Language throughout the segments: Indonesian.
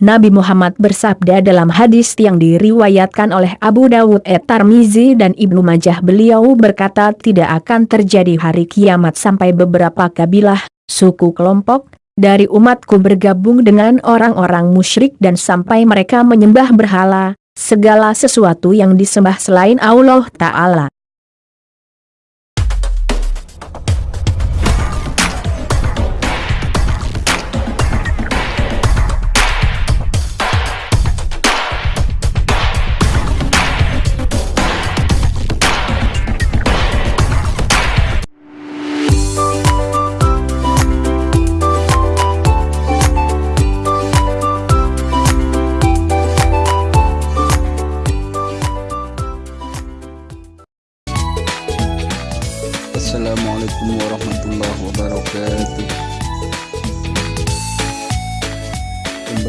Nabi Muhammad bersabda dalam hadis yang diriwayatkan oleh Abu Dawud et Tarmizi dan Ibnu Majah beliau berkata tidak akan terjadi hari kiamat sampai beberapa kabilah, suku kelompok, dari umatku bergabung dengan orang-orang musyrik dan sampai mereka menyembah berhala, segala sesuatu yang disembah selain Allah Ta'ala.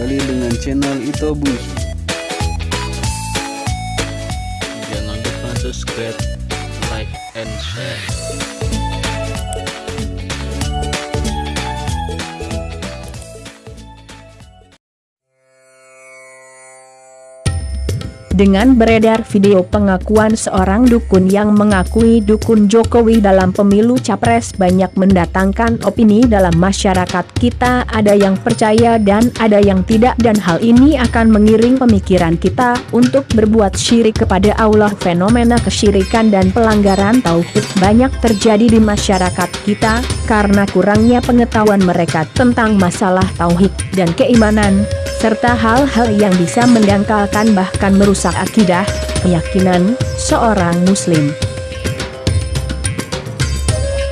Kembali dengan channel Itobus Jangan lupa subscribe, like, and share dengan beredar video pengakuan seorang dukun yang mengakui dukun Jokowi dalam pemilu capres banyak mendatangkan opini dalam masyarakat kita ada yang percaya dan ada yang tidak dan hal ini akan mengiring pemikiran kita untuk berbuat syirik kepada Allah. Fenomena kesyirikan dan pelanggaran tauhid banyak terjadi di masyarakat kita karena kurangnya pengetahuan mereka tentang masalah tauhid dan keimanan serta hal-hal yang bisa mendangkalkan bahkan merusak akidah, keyakinan, seorang muslim.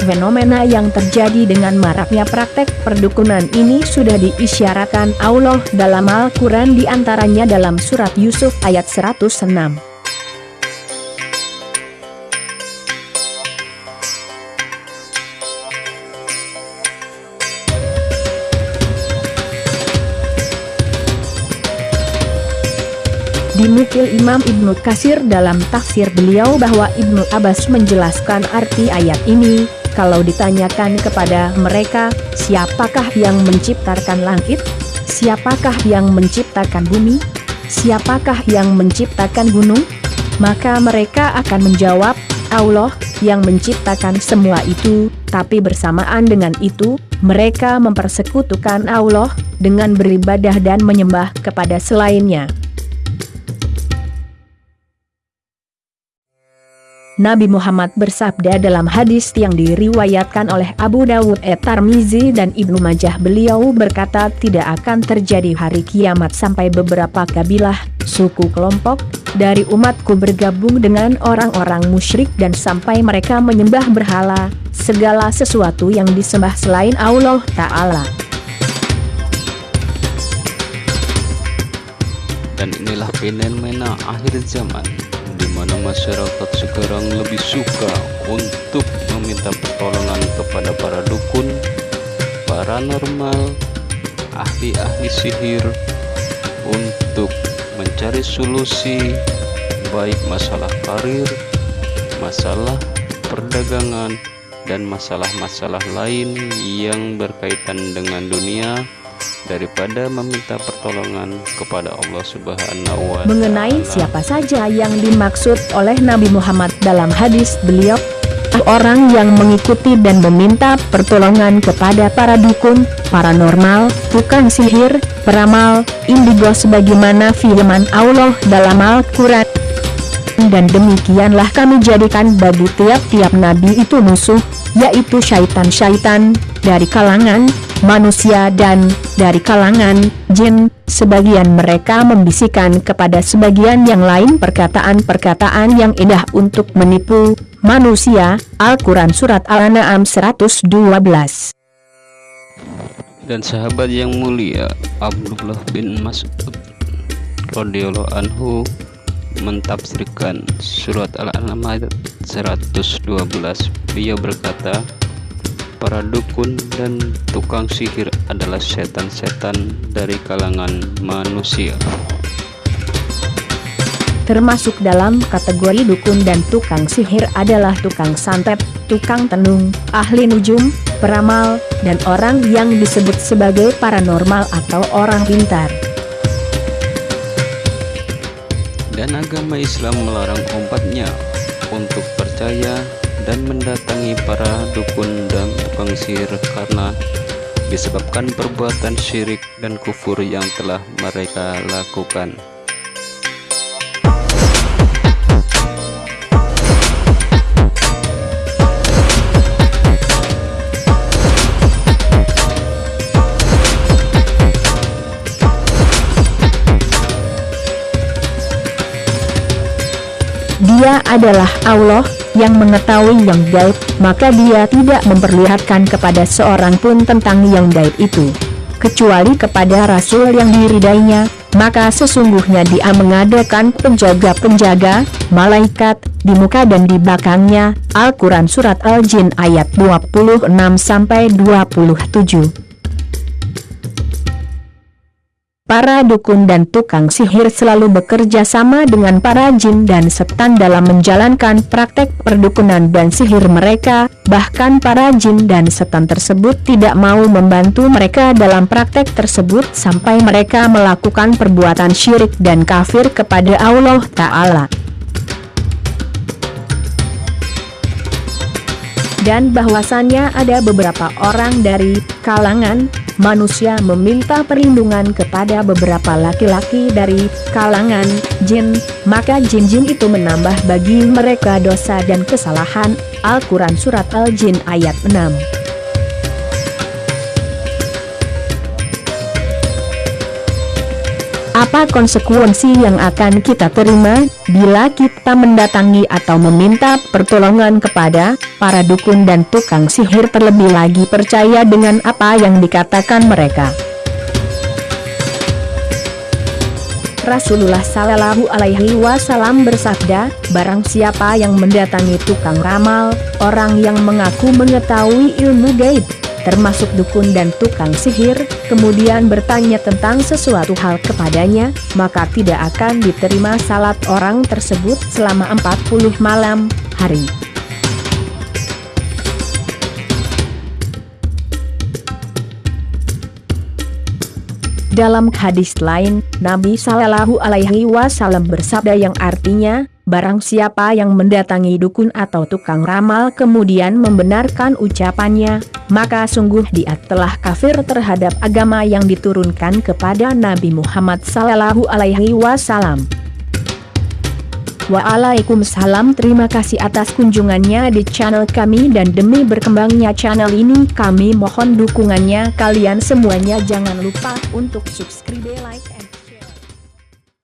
Fenomena yang terjadi dengan maraknya praktek perdukunan ini sudah diisyaratkan Allah dalam Al-Quran di antaranya dalam surat Yusuf ayat 106. Dinukil Imam Ibnu Kasir dalam tafsir beliau bahwa Ibnu Abbas menjelaskan arti ayat ini, kalau ditanyakan kepada mereka, siapakah yang menciptakan langit? Siapakah yang menciptakan bumi? Siapakah yang menciptakan gunung? Maka mereka akan menjawab, Allah, yang menciptakan semua itu, tapi bersamaan dengan itu, mereka mempersekutukan Allah, dengan beribadah dan menyembah kepada selainnya. Nabi Muhammad bersabda dalam hadis yang diriwayatkan oleh Abu Dawud et Tarmizi dan Ibnu Majah beliau berkata tidak akan terjadi hari kiamat sampai beberapa kabilah, suku kelompok, dari umatku bergabung dengan orang-orang musyrik dan sampai mereka menyembah berhala, segala sesuatu yang disembah selain Allah Ta'ala. Dan inilah fenomena akhir zaman di mana masyarakat sekarang lebih suka untuk meminta pertolongan kepada para dukun, paranormal, ahli-ahli sihir untuk mencari solusi baik masalah karir, masalah perdagangan, dan masalah-masalah lain yang berkaitan dengan dunia daripada meminta pertolongan kepada Allah Subhanahu wa taala. Mengenai siapa saja yang dimaksud oleh Nabi Muhammad dalam hadis beliau orang yang mengikuti dan meminta pertolongan kepada para dukun, paranormal, tukang sihir, peramal, indigo sebagaimana firman Allah dalam Al-Quran. Dan demikianlah kami jadikan bagi tiap-tiap nabi itu musuh, yaitu syaitan-syaitan, dari kalangan manusia dan dari kalangan jin, sebagian mereka membisikkan kepada sebagian yang lain perkataan-perkataan yang indah untuk menipu manusia. Al-Quran Surat Al-An'am 112 Dan sahabat yang mulia Abdullah bin Mas'ud radhiyallahu anhu mentafsirkan surat Al-An'am ayat 112 beliau berkata para dukun dan tukang sihir adalah setan-setan dari kalangan manusia. Termasuk dalam kategori dukun dan tukang sihir adalah tukang santet, tukang tenung, ahli nujum, peramal, dan orang yang disebut sebagai paranormal atau orang pintar. dan agama Islam melarang umatnya untuk percaya dan mendatangi para dukun dan tukang sihir karena disebabkan perbuatan syirik dan kufur yang telah mereka lakukan. Dia adalah Allah, yang mengetahui yang gaib, maka dia tidak memperlihatkan kepada seorang pun tentang yang gaib itu. Kecuali kepada Rasul yang diridainya, maka sesungguhnya dia mengadakan penjaga-penjaga, malaikat, di muka dan di belakangnya, Al-Quran Surat Al-Jin ayat 26-27. Para dukun dan tukang sihir selalu bekerja sama dengan para jin dan setan dalam menjalankan praktek perdukunan dan sihir mereka, bahkan para jin dan setan tersebut tidak mau membantu mereka dalam praktek tersebut sampai mereka melakukan perbuatan syirik dan kafir kepada Allah Ta'ala. dan bahwasannya ada beberapa orang dari kalangan manusia meminta perlindungan kepada beberapa laki-laki dari kalangan jin, maka jin-jin itu menambah bagi mereka dosa dan kesalahan. Al-Quran Surat Al-Jin ayat 6 Apa konsekuensi yang akan kita terima, bila kita mendatangi atau meminta pertolongan kepada para dukun dan tukang sihir terlebih lagi percaya dengan apa yang dikatakan mereka? Rasulullah Shallallahu Alaihi Wasallam bersabda, barang siapa yang mendatangi tukang ramal, orang yang mengaku mengetahui ilmu gaib, termasuk dukun dan tukang sihir, kemudian bertanya tentang sesuatu hal kepadanya, maka tidak akan diterima salat orang tersebut selama 40 malam, hari. Dalam hadis lain, Nabi Shallallahu Alaihi Wasallam bersabda yang artinya, barang siapa yang mendatangi dukun atau tukang ramal kemudian membenarkan ucapannya, maka sungguh dia telah kafir terhadap agama yang diturunkan kepada Nabi Muhammad Sallallahu Alaihi Wasallam. Waalaikumsalam terima kasih atas kunjungannya di channel kami dan demi berkembangnya channel ini kami mohon dukungannya kalian semuanya jangan lupa untuk subscribe like